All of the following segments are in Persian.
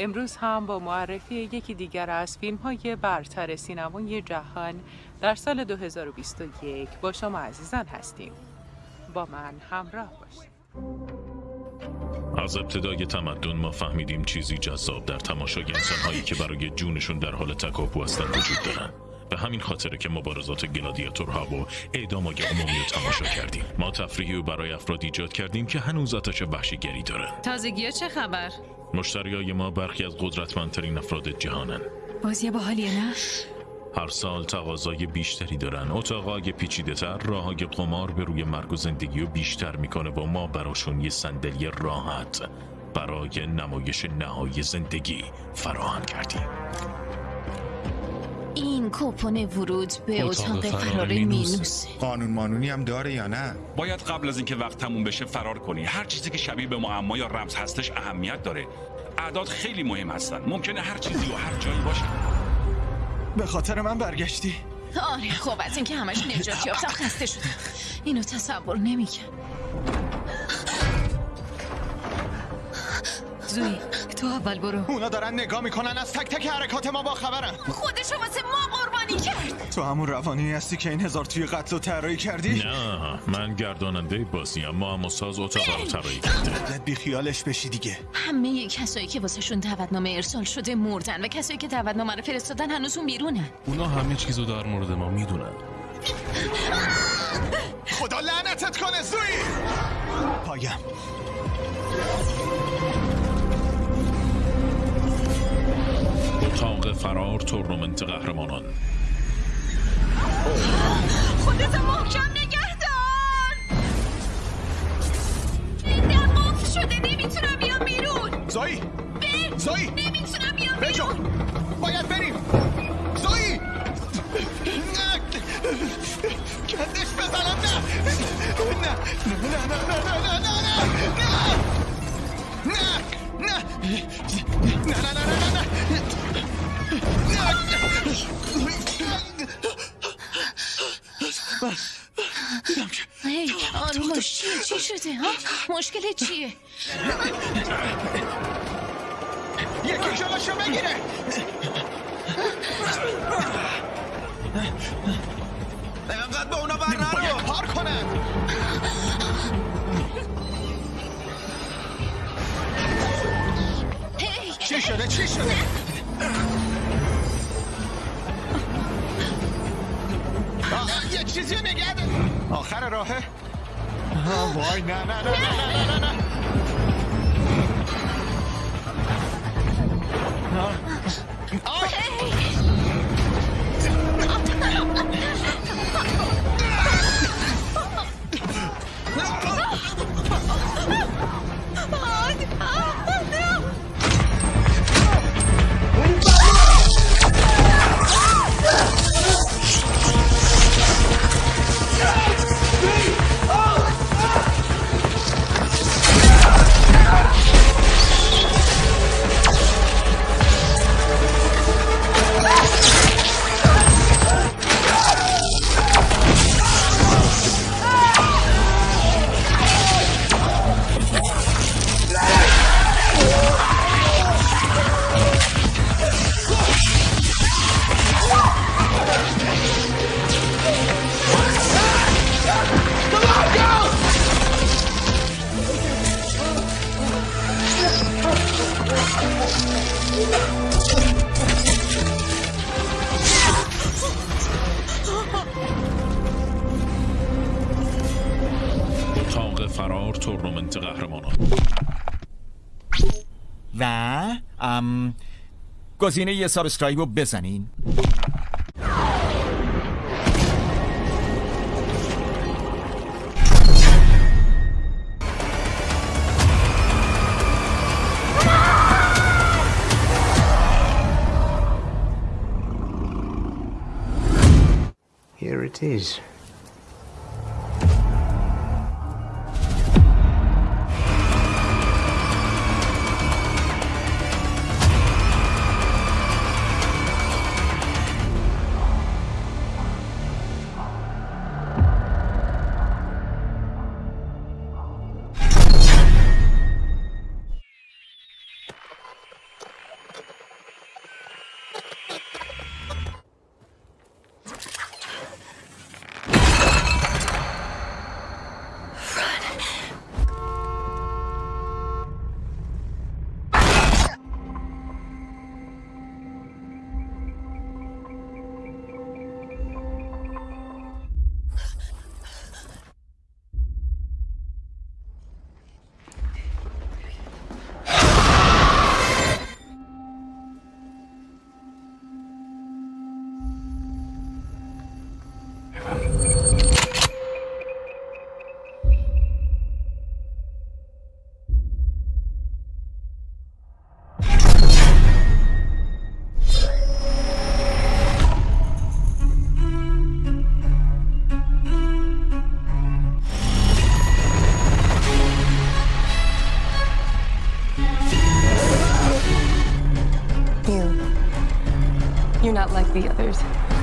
امروز هم با معرفی یکی دیگر از فیلم های برتر سینمای جهان در سال 2021 با شما عزیزان هستیم. با من همراه باشید. از ابتدای تمدن ما فهمیدیم چیزی جذاب در تماشای انسانهایی که برای جونشون در حال تکاپو هستند وجود دارن. به همین خاطره که مبارزات گلادیاتورها و اعدامای عمومی رو تماشا کردیم. ما تفریحی رو برای افراد ایجاد کردیم که هنوز آتش وحشیگری دارن. تازگی چه خبر؟ مشتریای ما برخی از قدرتمندترین افراد جهانن. بازی باحالیه نه؟ هر سال تقاضای بیشتری دارن. اتاقای پیچیده تر راه قمار به روی مرگ و زندگی رو بیشتر می‌کنه و ما براشون یه صندلی راحت برای نمایش نهایی زندگی فراهم کردیم. کوپن ورود به اتاق اتاق فرار مینوس. قانون مانونی هم داره یا نه؟ باید قبل از اینکه وقت تموم بشه فرار کنی. هر چیزی که شبیه به معما یا رمز هستش اهمیت داره. اعداد خیلی مهم هستن. ممکنه هر چیزی و هر جایی باشه. به خاطر من برگشتی. آره خب از اینکه همش نجات یافتم خسته شدم اینو تصور نمی‌کنم زوی تو اول برو. اونا دارن نگاه می‌کنن از تک تک حرکات ما با خبرن. خودشو واسه ما تو همون روانی هستی که این هزار توی قتل و طراحی کردی؟ نه من گرداننده بازیم ما هم ساز اتاق رو طراحی کرده. باید بی خیالش بشی دیگه. همه کسایی که واسهشون دعوتنامه ارسال شده مردن و کسایی که دعوتنامه رو فرستادن هنوز اون بیرونن. اونا همه چیزو در مورد ما می‌دونن. خدا لعنتت کنه زوی! پایم. اتاق فرار تورنمنت قهرمانان. خودت محکم نگه دار در قفل شده نمی‌تونم بیام بیرون زوی زوی نمی‌تونم بیام بیرون باید بریم زوی نه کندش بزنم نه نه نه نه نه نه نه نه نه نه نه نه نه نه نه نه نه هی آروم باش چیه چی شده ها؟ مشکل چیه؟ یکی جلوشو بگیره. انقدر به اونا بر نرو. پار هی چی شده؟ چی شده؟ چیزی رو نگه. آخر راهه وای نه نه نه نه نه نه نه آه. تورنمنت قهرمانان و ام گزینه ی subscribe رو بزنین Here it is. Not like the others.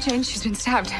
Jane. She's been stabbed.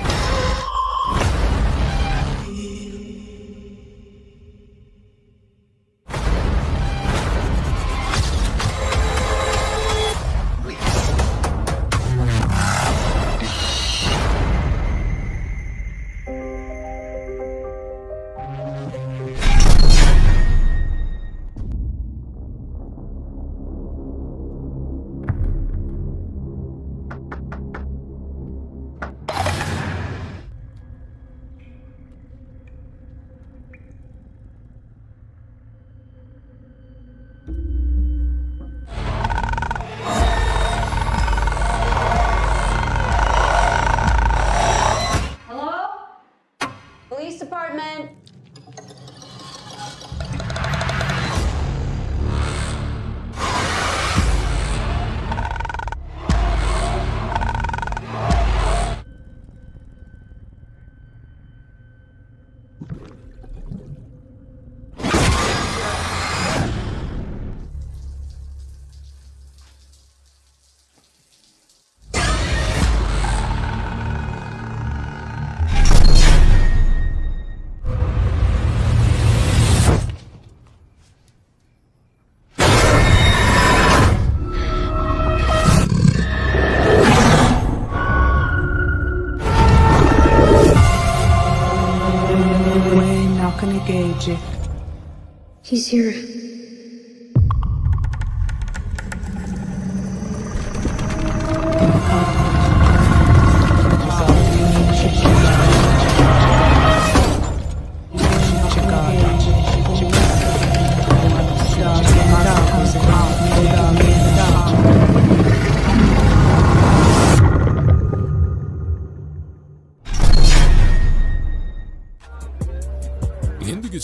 He's here.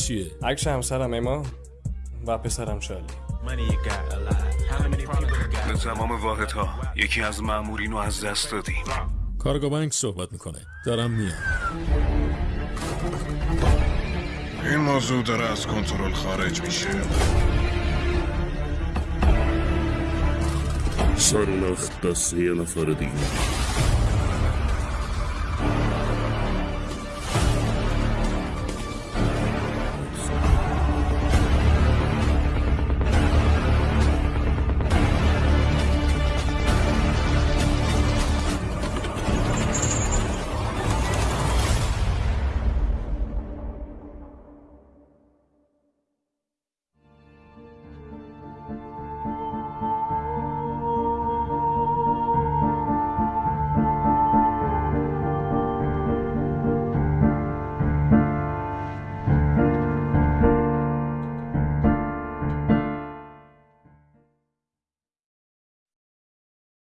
چیه؟ عکس همسرم اما و پسرم شالی به تمام واحدها یکی از مامورین رو از دست دادیم. کارگاه بانک صحبت می‌کنه. دارم میام. این موضوع داره از کنترل خارج میشه. سر نخت دست یه نفر دیگه.